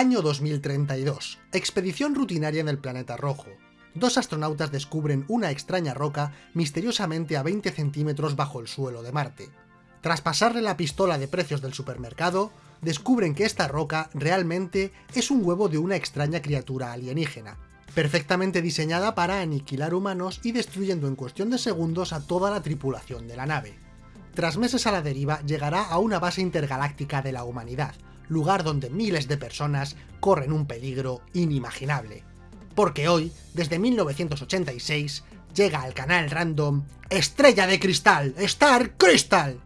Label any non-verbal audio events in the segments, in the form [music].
Año 2032. Expedición rutinaria en el planeta rojo. Dos astronautas descubren una extraña roca misteriosamente a 20 centímetros bajo el suelo de Marte. Tras pasarle la pistola de precios del supermercado, descubren que esta roca realmente es un huevo de una extraña criatura alienígena, perfectamente diseñada para aniquilar humanos y destruyendo en cuestión de segundos a toda la tripulación de la nave. Tras meses a la deriva, llegará a una base intergaláctica de la humanidad, lugar donde miles de personas corren un peligro inimaginable. Porque hoy, desde 1986, llega al canal random Estrella de Cristal, Star Crystal.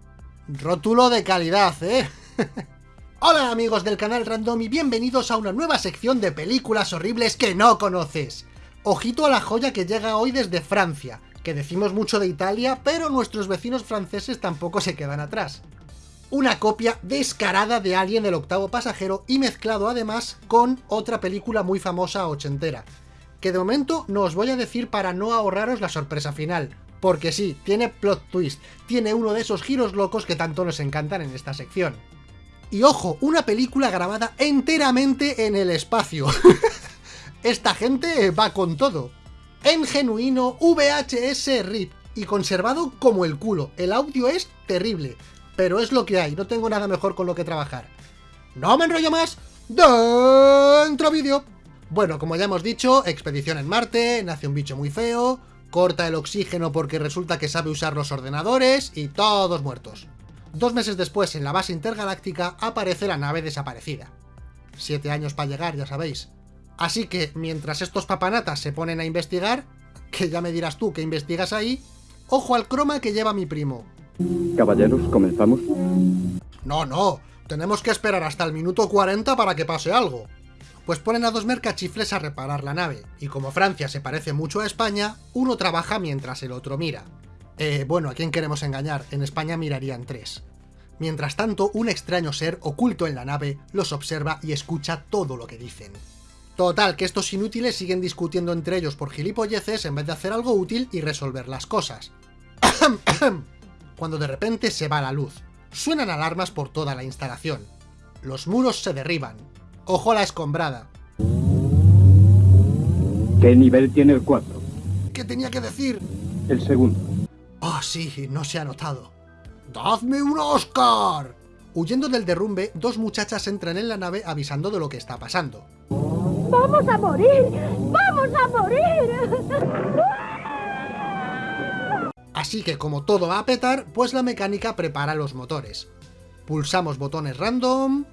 Rótulo de calidad, ¿eh? [laughs] Hola amigos del canal Random y bienvenidos a una nueva sección de películas horribles que no conoces. Ojito a la joya que llega hoy desde Francia, que decimos mucho de Italia, pero nuestros vecinos franceses tampoco se quedan atrás. Una copia descarada de Alien el octavo pasajero y mezclado además con otra película muy famosa ochentera, que de momento no os voy a decir para no ahorraros la sorpresa final, porque sí, tiene plot twist, tiene uno de esos giros locos que tanto nos encantan en esta sección. Y ojo, una película grabada enteramente en el espacio. [laughs] Esta gente va con todo. En genuino VHS RIP y conservado como el culo. El audio es terrible, pero es lo que hay, no tengo nada mejor con lo que trabajar. No me enrollo más, dentro vídeo. Bueno, como ya hemos dicho, expedición en Marte, nace un bicho muy feo, corta el oxígeno porque resulta que sabe usar los ordenadores y todos muertos. Dos meses después, en la base intergaláctica, aparece la nave desaparecida. Siete años para llegar, ya sabéis. Así que, mientras estos papanatas se ponen a investigar, que ya me dirás tú que investigas ahí, ojo al croma que lleva mi primo. Caballeros, ¿comenzamos? No, no, tenemos que esperar hasta el minuto 40 para que pase algo. Pues ponen a dos mercachifles a reparar la nave, y como Francia se parece mucho a España, uno trabaja mientras el otro mira. Eh, bueno, ¿a quién queremos engañar? En España mirarían tres. Mientras tanto, un extraño ser oculto en la nave los observa y escucha todo lo que dicen. Total, que estos inútiles siguen discutiendo entre ellos por gilipolleces en vez de hacer algo útil y resolver las cosas. [coughs] Cuando de repente se va la luz. Suenan alarmas por toda la instalación. Los muros se derriban. Ojo a la escombrada. ¿Qué nivel tiene el 4? ¿Qué tenía que decir? El segundo. Oh, sí, no se ha notado. ¡Dadme un Oscar! Huyendo del derrumbe, dos muchachas entran en la nave avisando de lo que está pasando. ¡Vamos a morir! ¡Vamos a morir! Así que como todo va a petar, pues la mecánica prepara los motores. Pulsamos botones random,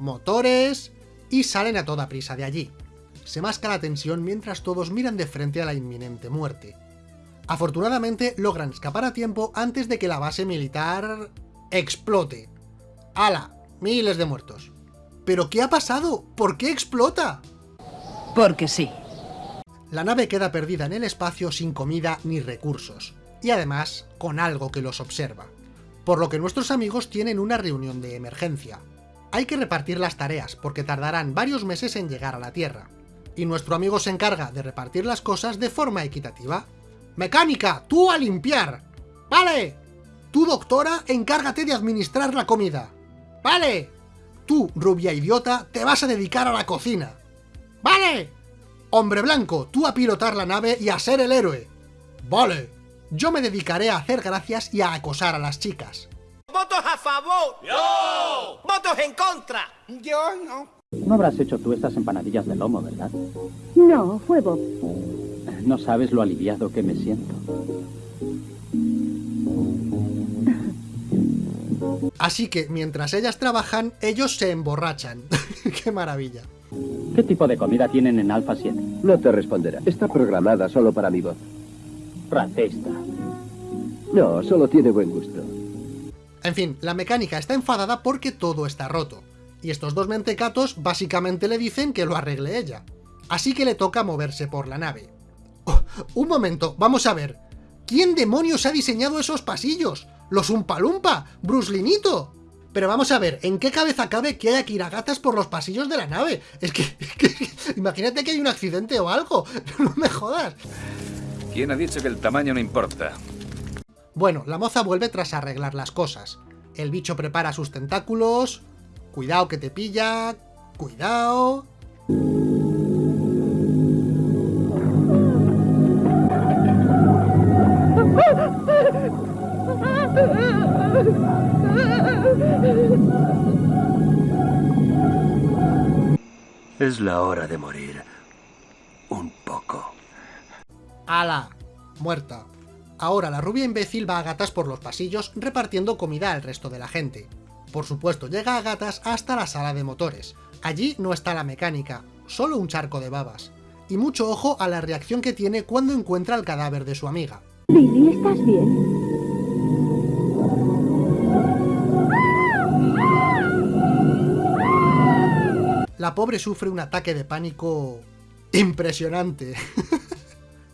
motores, y salen a toda prisa de allí. Se masca la tensión mientras todos miran de frente a la inminente muerte. Afortunadamente logran escapar a tiempo antes de que la base militar... explote. ¡Hala! Miles de muertos. ¿Pero qué ha pasado? ¿Por qué explota? Porque sí. La nave queda perdida en el espacio sin comida ni recursos, y además con algo que los observa. Por lo que nuestros amigos tienen una reunión de emergencia. Hay que repartir las tareas, porque tardarán varios meses en llegar a la Tierra. Y nuestro amigo se encarga de repartir las cosas de forma equitativa, Mecánica, tú a limpiar. ¡Vale! Tú, doctora, encárgate de administrar la comida. ¡Vale! Tú, rubia idiota, te vas a dedicar a la cocina. ¡Vale! Hombre blanco, tú a pilotar la nave y a ser el héroe. ¡Vale! Yo me dedicaré a hacer gracias y a acosar a las chicas. ¿Votos a favor? ¡Yo! ¿Votos en contra? Yo no. No habrás hecho tú estas empanadillas de lomo, ¿verdad? No, fue Bob. No sabes lo aliviado que me siento. Así que, mientras ellas trabajan, ellos se emborrachan. [laughs] ¡Qué maravilla! ¿Qué tipo de comida tienen en Alpha 7? No te responderá. Está programada solo para mi voz. Racista. No, solo tiene buen gusto. En fin, la mecánica está enfadada porque todo está roto. Y estos dos mentecatos básicamente le dicen que lo arregle ella. Así que le toca moverse por la nave. Oh, un momento, vamos a ver. ¿Quién demonios ha diseñado esos pasillos? ¿Los Umpalumpa? ¿Bruslinito? Pero vamos a ver, ¿en qué cabeza cabe que haya kiragatas por los pasillos de la nave? Es que, [laughs] es que, imagínate que hay un accidente o algo, [laughs] no me jodas. ¿Quién ha dicho que el tamaño no importa? Bueno, la moza vuelve tras arreglar las cosas. El bicho prepara sus tentáculos... Cuidado que te pilla... cuidado... Es la hora de morir. ¡Hala! Muerta. Ahora la rubia imbécil va a gatas por los pasillos repartiendo comida al resto de la gente. Por supuesto, llega a gatas hasta la sala de motores. Allí no está la mecánica, solo un charco de babas. Y mucho ojo a la reacción que tiene cuando encuentra el cadáver de su amiga. ¿estás bien? La pobre sufre un ataque de pánico... impresionante. [laughs]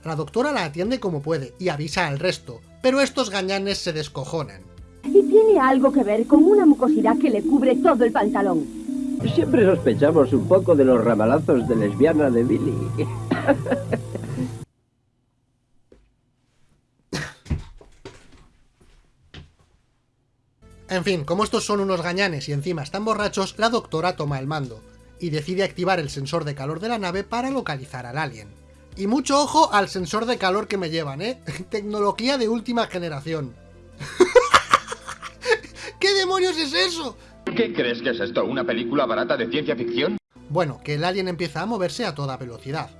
la doctora la atiende como puede y avisa al resto, pero estos gañanes se descojonan. Y tiene algo que ver con una mucosidad que le cubre todo el pantalón. Siempre sospechamos un poco de los ramalazos de lesbiana de Billy. [laughs] En fin, como estos son unos gañanes y encima están borrachos, la doctora toma el mando y decide activar el sensor de calor de la nave para localizar al alien. Y mucho ojo al sensor de calor que me llevan, ¿eh? [laughs] Tecnología de última generación. [laughs] ¿Qué demonios es eso? ¿Qué crees que es esto? ¿Una película barata de ciencia ficción? Bueno, que el alien empieza a moverse a toda velocidad.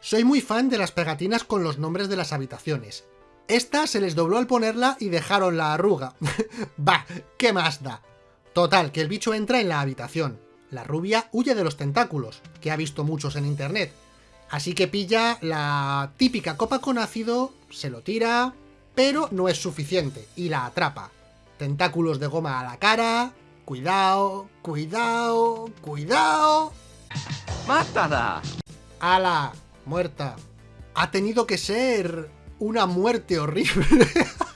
Soy muy fan de las pegatinas con los nombres de las habitaciones. Esta se les dobló al ponerla y dejaron la arruga. [laughs] bah, ¿qué más da? Total, que el bicho entra en la habitación. La rubia huye de los tentáculos, que ha visto muchos en internet. Así que pilla la típica copa con ácido, se lo tira, pero no es suficiente, y la atrapa. Tentáculos de goma a la cara... Cuidado, cuidado, cuidado... ¡Mátala! ¡Hala! Muerta. Ha tenido que ser una muerte horrible.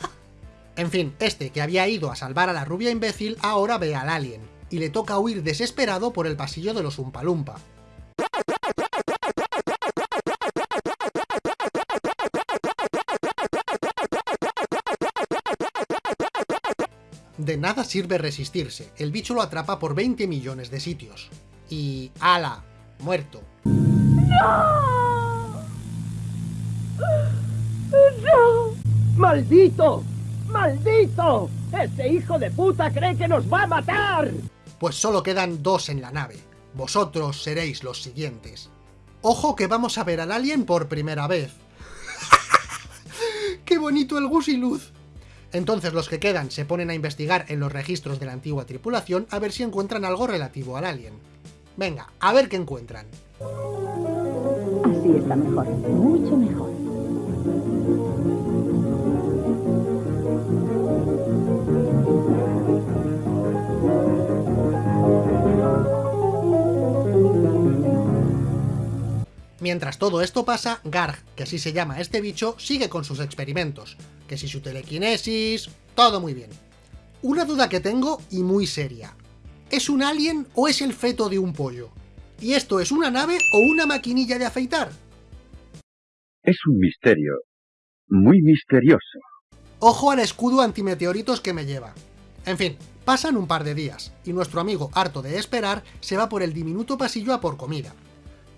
[laughs] en fin, este que había ido a salvar a la rubia imbécil ahora ve al alien, y le toca huir desesperado por el pasillo de los Umpalumpa. De nada sirve resistirse, el bicho lo atrapa por 20 millones de sitios. Y... ¡ala! Muerto. ¡Maldito! ¡Maldito! ¡Ese hijo de puta cree que nos va a matar! Pues solo quedan dos en la nave. Vosotros seréis los siguientes. Ojo que vamos a ver al alien por primera vez. [laughs] ¡Qué bonito el gusiluz! Entonces los que quedan se ponen a investigar en los registros de la antigua tripulación a ver si encuentran algo relativo al alien. Venga, a ver qué encuentran. Así está mejor, mucho mejor. Mientras todo esto pasa, Garg, que así se llama este bicho, sigue con sus experimentos. Que si su telequinesis... todo muy bien. Una duda que tengo, y muy seria. ¿Es un alien o es el feto de un pollo? ¿Y esto es una nave o una maquinilla de afeitar? Es un misterio. Muy misterioso. Ojo al escudo antimeteoritos que me lleva. En fin, pasan un par de días, y nuestro amigo, harto de esperar, se va por el diminuto pasillo a por comida.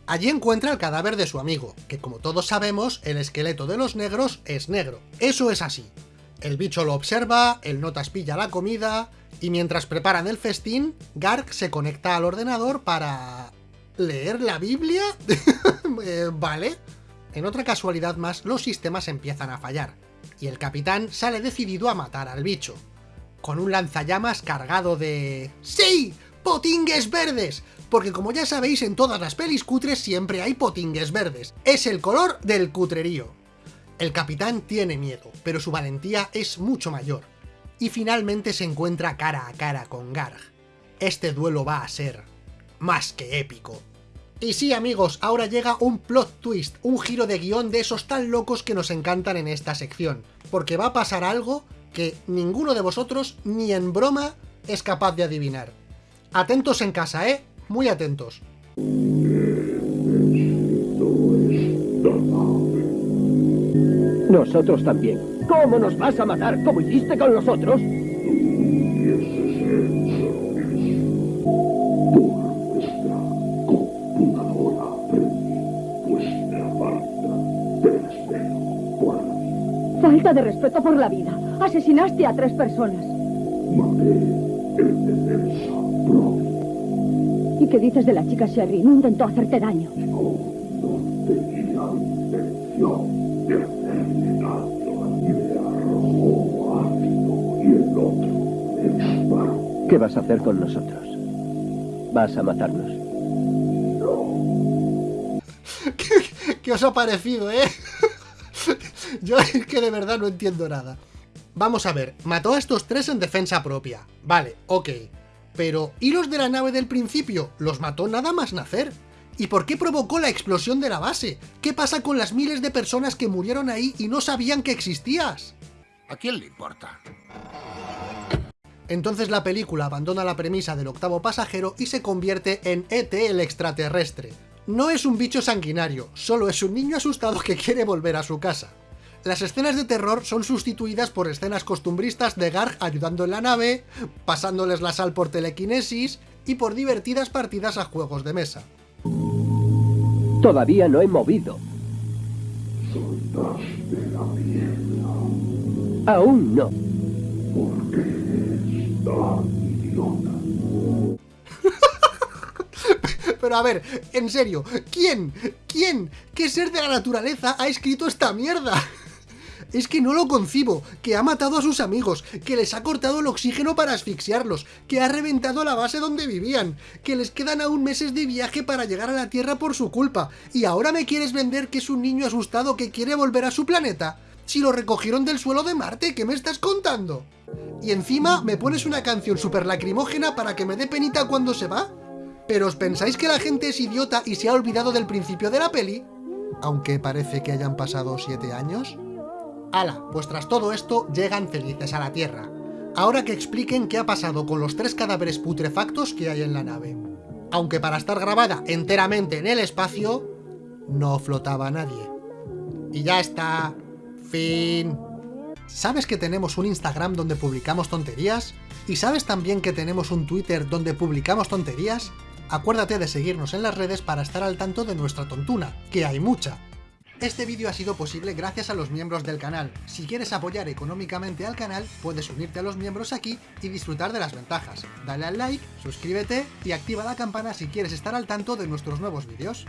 Allí encuentra el cadáver de su amigo, que como todos sabemos, el esqueleto de los negros es negro. Eso es así. El bicho lo observa, el notas pilla la comida, y mientras preparan el festín, Garg se conecta al ordenador para... ¿Leer la Biblia? [laughs] Eh, vale. En otra casualidad más, los sistemas empiezan a fallar, y el capitán sale decidido a matar al bicho. Con un lanzallamas cargado de... ¡Sí! ¡Potingues verdes! porque como ya sabéis en todas las pelis cutres siempre hay potingues verdes, es el color del cutrerío. El capitán tiene miedo, pero su valentía es mucho mayor, y finalmente se encuentra cara a cara con Garg. Este duelo va a ser más que épico. Y sí amigos, ahora llega un plot twist, un giro de guion de esos tan locos que nos encantan en esta sección, porque va a pasar algo que ninguno de vosotros ni en broma es capaz de adivinar. Atentos en casa, ¿eh? Muy atentos. Nosotros también. ¿Cómo nos vas a matar como hiciste con los otros? Falta de respeto por la vida. Asesinaste a tres personas. ¿Y qué dices de la chica Sherry? No intentó hacerte daño. ¿Qué vas a hacer con nosotros? ¿Vas a matarnos? [laughs] ¿Qué, qué os ha parecido, eh? [laughs] Yo es que de verdad no entiendo nada. Vamos a ver, mató a estos tres en defensa propia. Vale, ok. Pero, ¿y los de la nave del principio? Los mató nada más nacer. ¿Y por qué provocó la explosión de la base? ¿Qué pasa con las miles de personas que murieron ahí y no sabían que existías? ¿A quién le importa? Entonces la película abandona la premisa del octavo pasajero y se convierte en ET el extraterrestre. No es un bicho sanguinario, solo es un niño asustado que quiere volver a su casa. Las escenas de terror son sustituidas por escenas costumbristas de Garg ayudando en la nave, pasándoles la sal por telequinesis y por divertidas partidas a juegos de mesa. Todavía no he movido. Aún no. [laughs] Pero a ver, en serio, ¿quién? ¿Quién? ¿Qué ser de la naturaleza ha escrito esta mierda? Es que no lo concibo, que ha matado a sus amigos, que les ha cortado el oxígeno para asfixiarlos, que ha reventado la base donde vivían, que les quedan aún meses de viaje para llegar a la Tierra por su culpa, y ahora me quieres vender que es un niño asustado que quiere volver a su planeta. Si lo recogieron del suelo de Marte, ¿qué me estás contando? Y encima me pones una canción súper lacrimógena para que me dé penita cuando se va. ¿Pero os pensáis que la gente es idiota y se ha olvidado del principio de la peli? Aunque parece que hayan pasado 7 años. ¡Hala! Pues tras todo esto, llegan felices a la Tierra. Ahora que expliquen qué ha pasado con los tres cadáveres putrefactos que hay en la nave. Aunque para estar grabada enteramente en el espacio, no flotaba nadie. Y ya está. Fin. ¿Sabes que tenemos un Instagram donde publicamos tonterías? ¿Y sabes también que tenemos un Twitter donde publicamos tonterías? Acuérdate de seguirnos en las redes para estar al tanto de nuestra tontuna, que hay mucha. Este vídeo ha sido posible gracias a los miembros del canal. Si quieres apoyar económicamente al canal, puedes unirte a los miembros aquí y disfrutar de las ventajas. Dale al like, suscríbete y activa la campana si quieres estar al tanto de nuestros nuevos vídeos.